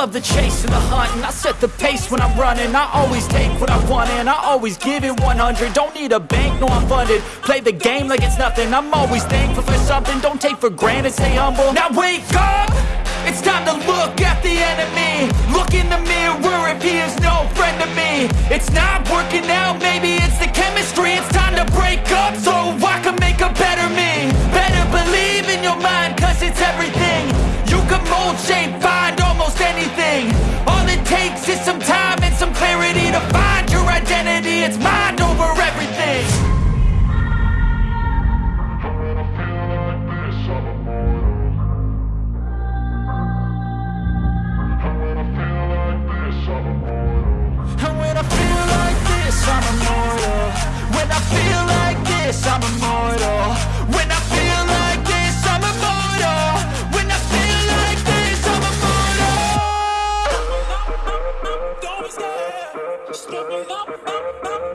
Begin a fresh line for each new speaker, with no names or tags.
love the chase and the hunt And I set the pace when I'm running. I always take what I want and I always give it 100 Don't need a bank, no I'm funded. Play the game like it's nothing. I'm always thankful for something. Don't take for granted, stay humble. Now wake up! It's time to look at the enemy. Look in the mirror if he is no friend to me. It's not working out, maybe it's the chemistry. It's time to break up so I can make a better me. Better believe in your mind cause it's everything. You can mold, shape, takes is some time and some clarity To find your identity, it's mind over everything. And when I feel like this, I'm immortal When I feel step it up, up, up.